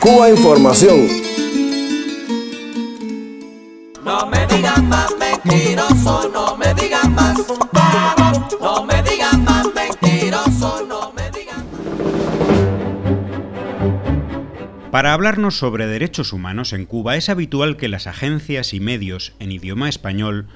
Cuba Información. No me digan más mentiroso, no me digan más. No me digan más mentiroso, no me digan más. Para hablarnos sobre derechos humanos en Cuba es habitual que las agencias y medios en idioma español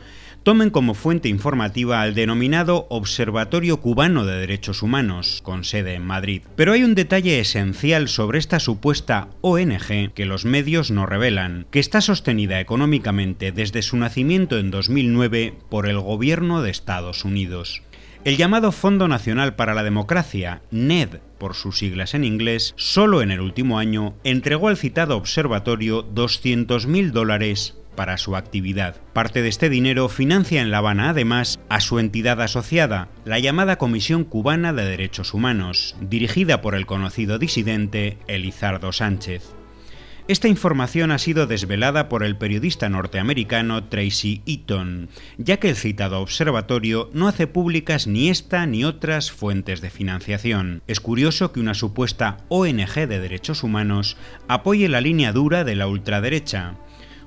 tomen como fuente informativa al denominado Observatorio Cubano de Derechos Humanos, con sede en Madrid. Pero hay un detalle esencial sobre esta supuesta ONG que los medios no revelan, que está sostenida económicamente desde su nacimiento en 2009 por el gobierno de Estados Unidos. El llamado Fondo Nacional para la Democracia, NED por sus siglas en inglés, solo en el último año entregó al citado observatorio 200.000 dólares para su actividad. Parte de este dinero financia en La Habana además a su entidad asociada, la llamada Comisión Cubana de Derechos Humanos, dirigida por el conocido disidente Elizardo Sánchez. Esta información ha sido desvelada por el periodista norteamericano Tracy Eaton, ya que el citado observatorio no hace públicas ni esta ni otras fuentes de financiación. Es curioso que una supuesta ONG de derechos humanos apoye la línea dura de la ultraderecha,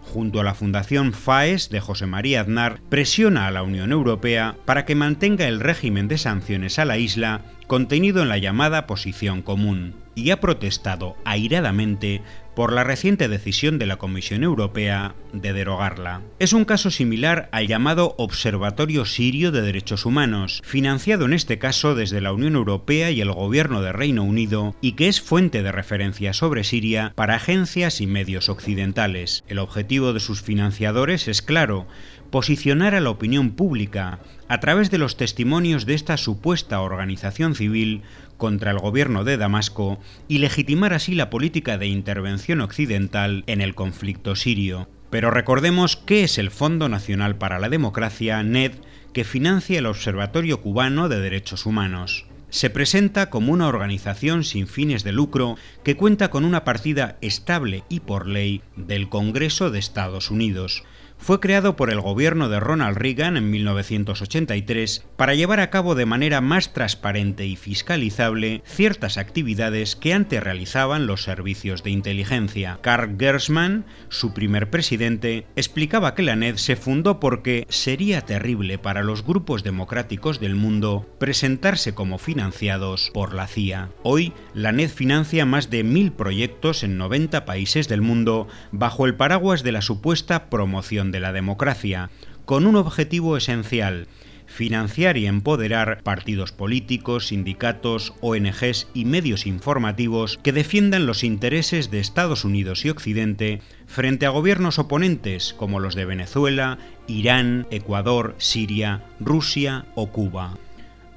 junto a la Fundación FAES de José María Aznar, presiona a la Unión Europea para que mantenga el régimen de sanciones a la isla contenido en la llamada Posición Común, y ha protestado airadamente por la reciente decisión de la Comisión Europea de derogarla. Es un caso similar al llamado Observatorio Sirio de Derechos Humanos, financiado en este caso desde la Unión Europea y el Gobierno de Reino Unido, y que es fuente de referencia sobre Siria para agencias y medios occidentales. El objetivo de sus financiadores es claro, posicionar a la opinión pública, a través de los testimonios de esta supuesta organización civil, contra el gobierno de Damasco y legitimar así la política de intervención occidental en el conflicto sirio. Pero recordemos qué es el Fondo Nacional para la Democracia, NED, que financia el Observatorio Cubano de Derechos Humanos. Se presenta como una organización sin fines de lucro que cuenta con una partida estable y por ley del Congreso de Estados Unidos, fue creado por el gobierno de Ronald Reagan en 1983 para llevar a cabo de manera más transparente y fiscalizable ciertas actividades que antes realizaban los servicios de inteligencia. Carl Gersman, su primer presidente, explicaba que la NED se fundó porque sería terrible para los grupos democráticos del mundo presentarse como financiados por la CIA. Hoy, la NED financia más de mil proyectos en 90 países del mundo bajo el paraguas de la supuesta promoción de la democracia, con un objetivo esencial, financiar y empoderar partidos políticos, sindicatos, ONGs y medios informativos que defiendan los intereses de Estados Unidos y Occidente frente a gobiernos oponentes como los de Venezuela, Irán, Ecuador, Siria, Rusia o Cuba.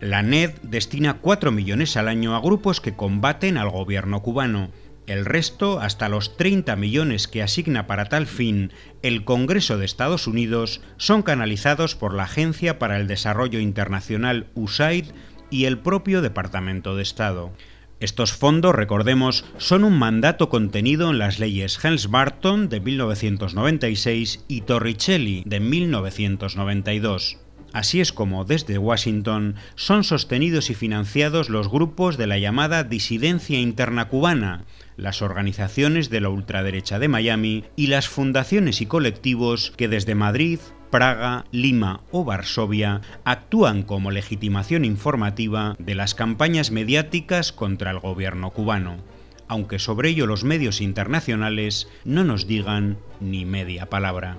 La NED destina 4 millones al año a grupos que combaten al gobierno cubano, el resto, hasta los 30 millones que asigna para tal fin el Congreso de Estados Unidos, son canalizados por la Agencia para el Desarrollo Internacional USAID y el propio Departamento de Estado. Estos fondos, recordemos, son un mandato contenido en las leyes Helms-Barton de 1996 y Torricelli de 1992. Así es como desde Washington son sostenidos y financiados los grupos de la llamada disidencia interna cubana, las organizaciones de la ultraderecha de Miami y las fundaciones y colectivos que desde Madrid, Praga, Lima o Varsovia actúan como legitimación informativa de las campañas mediáticas contra el gobierno cubano, aunque sobre ello los medios internacionales no nos digan ni media palabra.